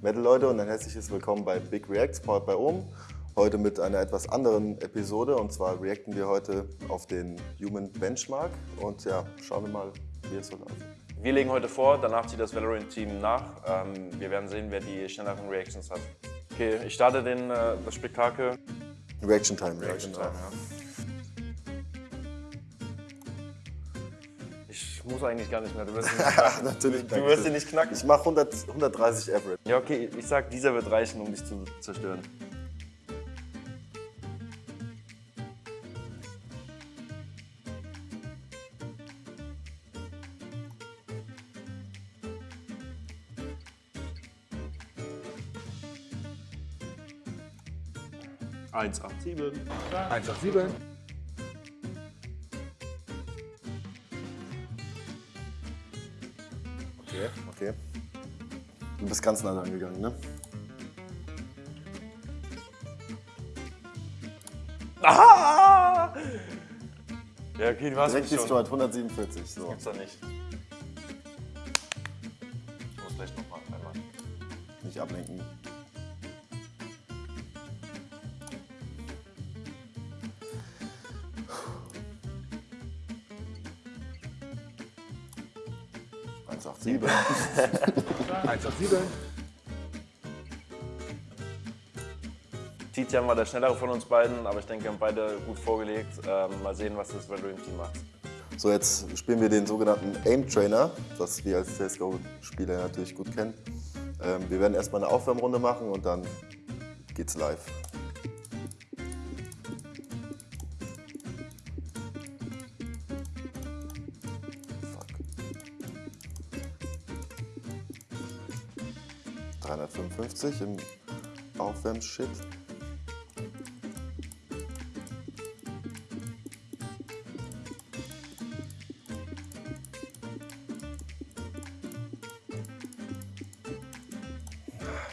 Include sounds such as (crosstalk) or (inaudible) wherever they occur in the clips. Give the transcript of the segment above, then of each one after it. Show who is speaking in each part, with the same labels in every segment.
Speaker 1: Metal Leute und ein herzliches Willkommen bei Big Reacts, powered bei Ohm. Heute mit einer etwas anderen Episode und zwar reacten wir heute auf den Human Benchmark und ja, schauen wir mal, wie es so läuft.
Speaker 2: Wir legen heute vor, danach zieht das Valorant-Team nach. Ähm, wir werden sehen, wer die schnelleren Reactions hat. Okay, ich starte den, äh, das Spektakel.
Speaker 1: Reaction Time,
Speaker 2: Reaction. Time, ja. Muss eigentlich gar nicht mehr, du wirst ihn nicht knacken.
Speaker 1: Natürlich.
Speaker 2: Du wirst ihn nicht knacken.
Speaker 1: Ich mache 100, 130 Average.
Speaker 2: Ja, okay, ich sag, dieser wird reichen, um dich zu zerstören. Eins, acht, sieben.
Speaker 3: 187.
Speaker 1: Okay, okay. Du bist ganz nah dran gegangen, ne?
Speaker 2: Ah! Ja, okay, du hast
Speaker 1: Direkt
Speaker 2: mich schon.
Speaker 1: du halt 147. So.
Speaker 2: Gibt's da nicht. Ich muss vielleicht noch mal einmal.
Speaker 1: Nicht ablenken. Eins, acht, sieben. (laughs)
Speaker 3: 187.
Speaker 2: Tizian war der schnellere von uns beiden, aber ich denke, wir haben beide gut vorgelegt. Ähm, mal sehen, was das Valorant-Team macht.
Speaker 1: So, jetzt spielen wir den sogenannten Aim Trainer, das wir als CSGO-Spieler natürlich gut kennen. Ähm, wir werden erstmal eine Aufwärmrunde machen und dann geht's live. 355 im Aufwärmshit.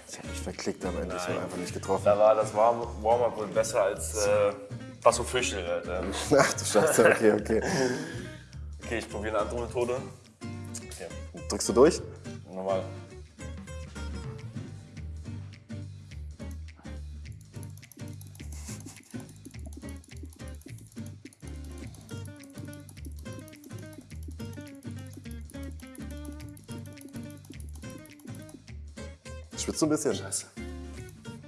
Speaker 1: Ich hab mich verklickt am Ende, ich habe einfach nicht getroffen.
Speaker 2: Da war das Warm- Warm-Up wohl besser als äh, was official. Alter.
Speaker 1: Ach du Scheiße, okay, okay.
Speaker 2: Okay, ich probiere eine andere Methode. Okay,
Speaker 1: Drückst du durch?
Speaker 2: nochmal.
Speaker 1: Schwitzt du ein bisschen?
Speaker 2: Scheiße.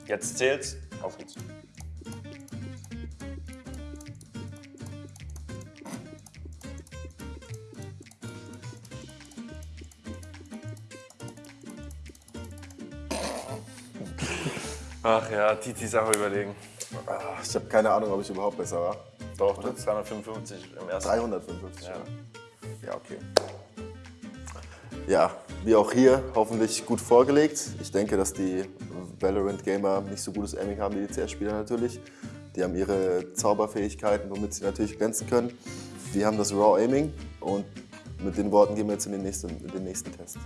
Speaker 2: Jetzt zählt's. Auf geht's. Ach ja, Titi Sache überlegen.
Speaker 1: Ah, Ich habe keine Ahnung, ob ich überhaupt besser war.
Speaker 2: Doch, ist 255 im ersten.
Speaker 1: 355.
Speaker 2: Ja.
Speaker 1: Ja, okay. Ja, wie auch hier, hoffentlich gut vorgelegt. Ich denke, dass die Valorant-Gamer nicht so gutes Aiming haben wie die CS-Spieler natürlich. Die haben ihre Zauberfähigkeiten, womit sie natürlich glänzen können. Wir haben das Raw-Aiming und mit den Worten gehen wir jetzt in den nächsten, in den nächsten Test.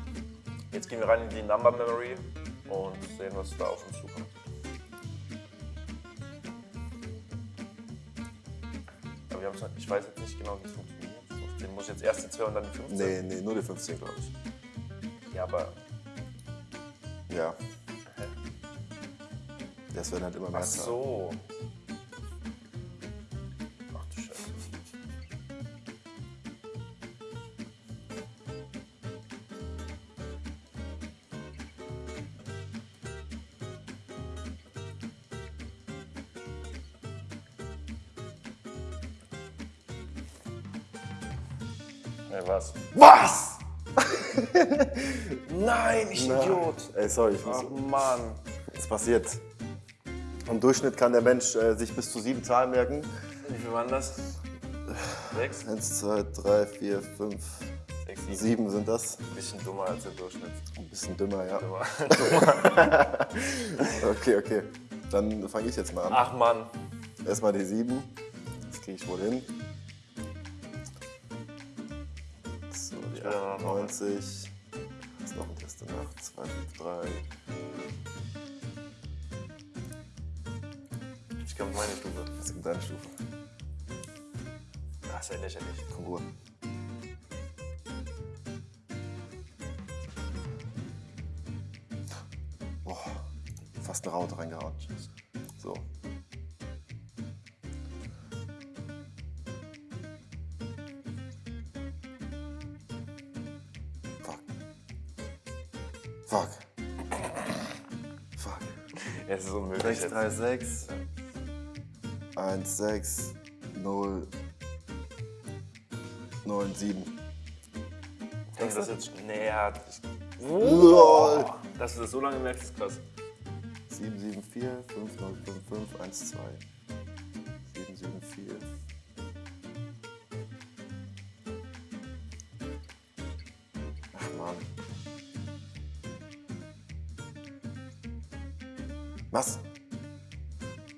Speaker 2: Jetzt gehen wir rein in die Number Memory und sehen, was da auf uns zukommt. Nicht- ich weiß jetzt nicht genau, wie es funktioniert. 15. Muss ich jetzt erst die 2 und dann die 15?
Speaker 1: Nee, nee, nur die 15, glaube ich.
Speaker 2: Ja, aber.
Speaker 1: Ja. Das werden halt immer mehr
Speaker 2: Ach
Speaker 1: Zahlen.
Speaker 2: so. Ach Ja, was?
Speaker 1: Was? (laughs)
Speaker 2: Nein, ich Idiot.
Speaker 1: Ey, sorry, ich muss.
Speaker 2: Ach Mann.
Speaker 1: Es passiert. Im Durchschnitt kann der Mensch äh, sich bis zu sieben Zahlen merken.
Speaker 2: Wie viel waren das? Sechs?
Speaker 1: Eins, zwei, drei, vier, fünf,
Speaker 2: Sechs, sieben.
Speaker 1: sieben sind das.
Speaker 2: Ein bisschen dummer als der Durchschnitt.
Speaker 1: Ein bisschen dümmer, ja.
Speaker 2: Dummer. (laughs) (laughs)
Speaker 1: Okay, okay. Dann fange ich jetzt mal an.
Speaker 2: Ach Mann.
Speaker 1: Erstmal die sieben. Das kriege ich wohl hin. So, die
Speaker 2: will dann noch
Speaker 1: 98. Was ist noch ein Test danach? 2, 5, 3.
Speaker 2: Ich komme meine Stufe.
Speaker 1: Das ist deine Stufe.
Speaker 2: Das ist ja lächerlich.
Speaker 1: Kongur. fast eine Raute reingehauen. Fuck. Fuck.
Speaker 2: Es ist unmöglich
Speaker 1: 6,
Speaker 2: jetzt.
Speaker 1: 3, 6. 1, 6, 0, 9, 7.
Speaker 2: Denkst du das jetzt? Nee, ja. ich-
Speaker 1: LOL.
Speaker 2: Dass du das so lange merkst, ist krass.
Speaker 1: 7, 7, 4, 5, 0, 5, 5, 1, 2. 7, 7, 4. Ach Mann. Was?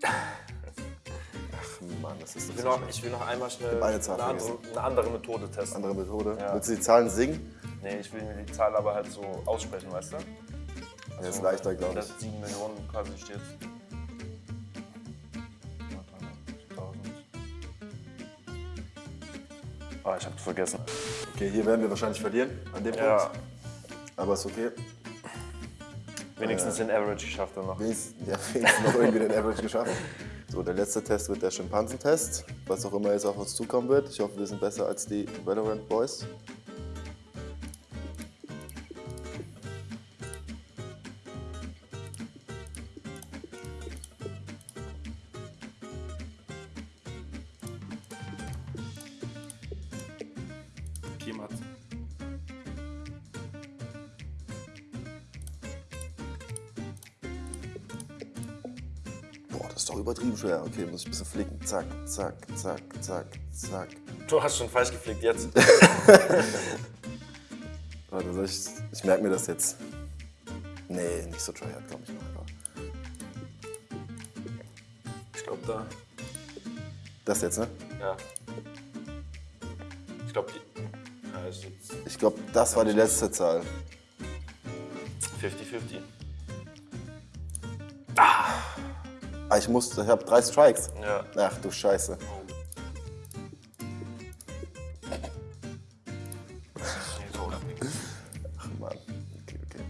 Speaker 1: Ach Mann, das ist
Speaker 2: Ich will ich will noch einmal schnell
Speaker 1: eine
Speaker 2: andere, eine andere Methode testen.
Speaker 1: andere Methode.
Speaker 2: Ja.
Speaker 1: Willst du die Zahlen singen?
Speaker 2: Nee, ich will mir die Zahl aber halt so aussprechen, weißt du?
Speaker 1: Ja, ist leichter, glaube
Speaker 2: Dass
Speaker 1: ich.
Speaker 2: 7 Millionen quasi steht. Ah, ich hab vergessen.
Speaker 1: Okay, hier werden wir wahrscheinlich verlieren an dem
Speaker 2: Ja,
Speaker 1: Punkt. Aber ist okay.
Speaker 2: Wenigstens den Average geschafft dann noch.
Speaker 1: Wenigstens, ja, (laughs) wenigstens noch irgendwie den Average geschafft. So, der letzte Test wird der Schimpansentest. Was auch immer jetzt auf uns zukommen wird. Ich hoffe, wir sind besser als die Valorant Boys.
Speaker 2: Jemand.
Speaker 1: Boah, ist doch übertrieben schwer. Okay, muss ich ein bisschen flicken. Zack, zack, zack, zack, zack.
Speaker 2: Du hast schon falsch geflickt jetzt. (laughs)
Speaker 1: Warte, ich, ich merke mir das jetzt. Nee, nicht so tryhard, glaube ich. Mal.
Speaker 2: Ich glaube da.
Speaker 1: Das jetzt, ne?
Speaker 2: Ja. Ich glaube die. Ja,
Speaker 1: Ich glaube, das war die letzte Zahl.
Speaker 2: 50-50.
Speaker 1: Ah, ich muss, ich habe drei Strikes.
Speaker 2: Ja.
Speaker 1: Ach du Scheiße. Ach Mann. Okay, okay.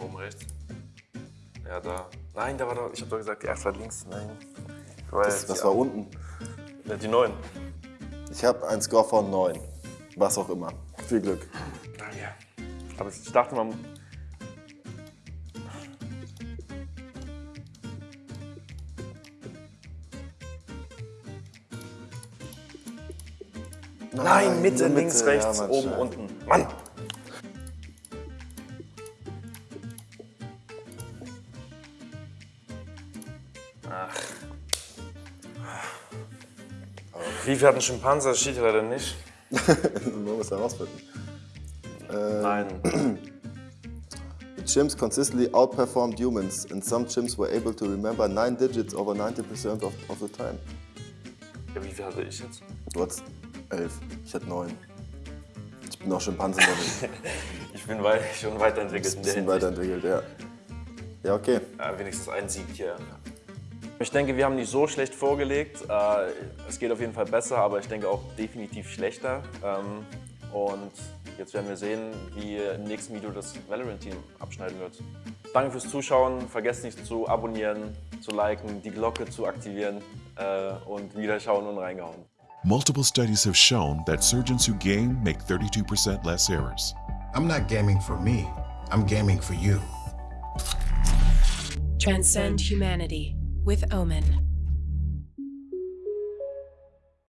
Speaker 2: Oben rechts. Ja, da. Nein, da war doch. Ich hab doch gesagt, die 8 war links. Nein.
Speaker 1: Das, das war unten.
Speaker 2: Ja, die 9.
Speaker 1: Ich habe einen Score von 9. Was auch immer. Viel Glück.
Speaker 2: Danke. Aber ich dachte, man. Nein, Mitte,
Speaker 1: Mitte,
Speaker 2: links,
Speaker 1: ja,
Speaker 2: rechts,
Speaker 1: Mann,
Speaker 2: oben, unten. Mann! Ach. Wie viel hat ein Schimpanse? Das steht ja leider nicht. (laughs)
Speaker 1: Man muss herausfinden.
Speaker 2: Nein. (clears throat)
Speaker 1: The chimps consistently outperformed humans, and some chimps were able to remember nine digits over 90% of, of the time.
Speaker 2: Ja, wie viel hatte ich jetzt?
Speaker 1: Du hattest elf, ich hatte neun. Ich bin auch Schimpansen, ein (laughs)
Speaker 2: Ich bin wei schon weiterentwickelt in der
Speaker 1: bisschen weiterentwickelt, ja. Ja, okay.
Speaker 2: Ja, wenigstens ein Sieg hier. Ich denke, wir haben nicht so schlecht vorgelegt. Äh, Es geht auf jeden Fall besser, aber ich denke auch definitiv schlechter. Ähm, Und jetzt werden wir sehen, wie im nächsten Video das Valorant-Team abschneiden wird. Danke fürs Zuschauen. Vergesst nicht zu abonnieren, zu liken, die Glocke zu aktivieren äh, und wieder schauen und reingehauen.
Speaker 4: Multiple studies have shown that surgeons who game make 32% less errors.
Speaker 5: I'm not gaming for me, I'm gaming for you.
Speaker 6: Transcend humanity with Omen.